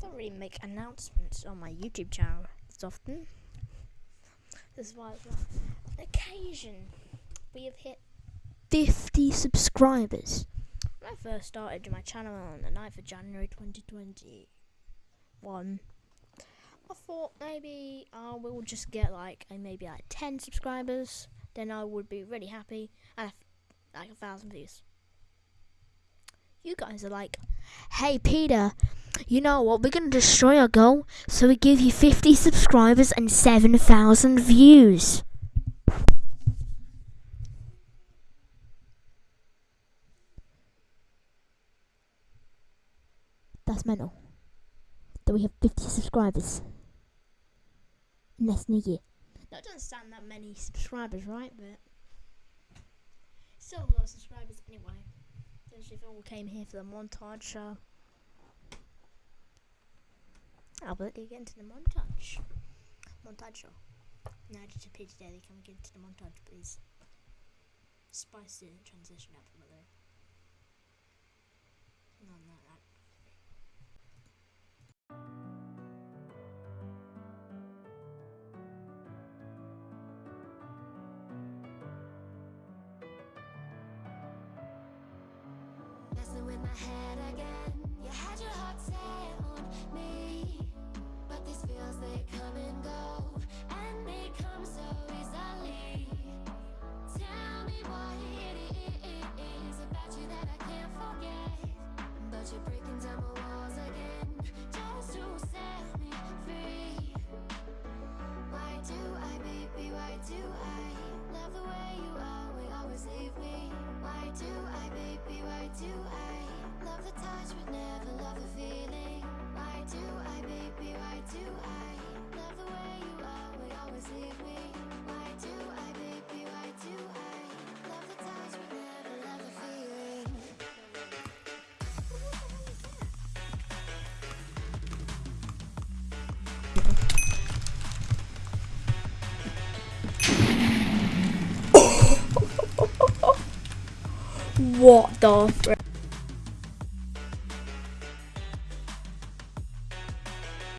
don't really make announcements on my YouTube channel as often. This is why, on occasion, we have hit 50 subscribers. When I first started my channel on the 9th of January 2021, I thought maybe I will just get like maybe like 10 subscribers, then I would be really happy and like a thousand views. You guys are like, hey Peter, you know what? We're gonna destroy our goal, so we give you 50 subscribers and 7,000 views. That's mental. That we have 50 subscribers in less than a year. That doesn't sound that many subscribers, right? But still a lot of subscribers anyway. Especially if all came here for the montage show. I'll let you get into the montage. Montage show. Now just a daddy, can we get into the montage please? Spice the transition up a little. Do I, baby, why do I love the way you are? We always leave me. What the frick?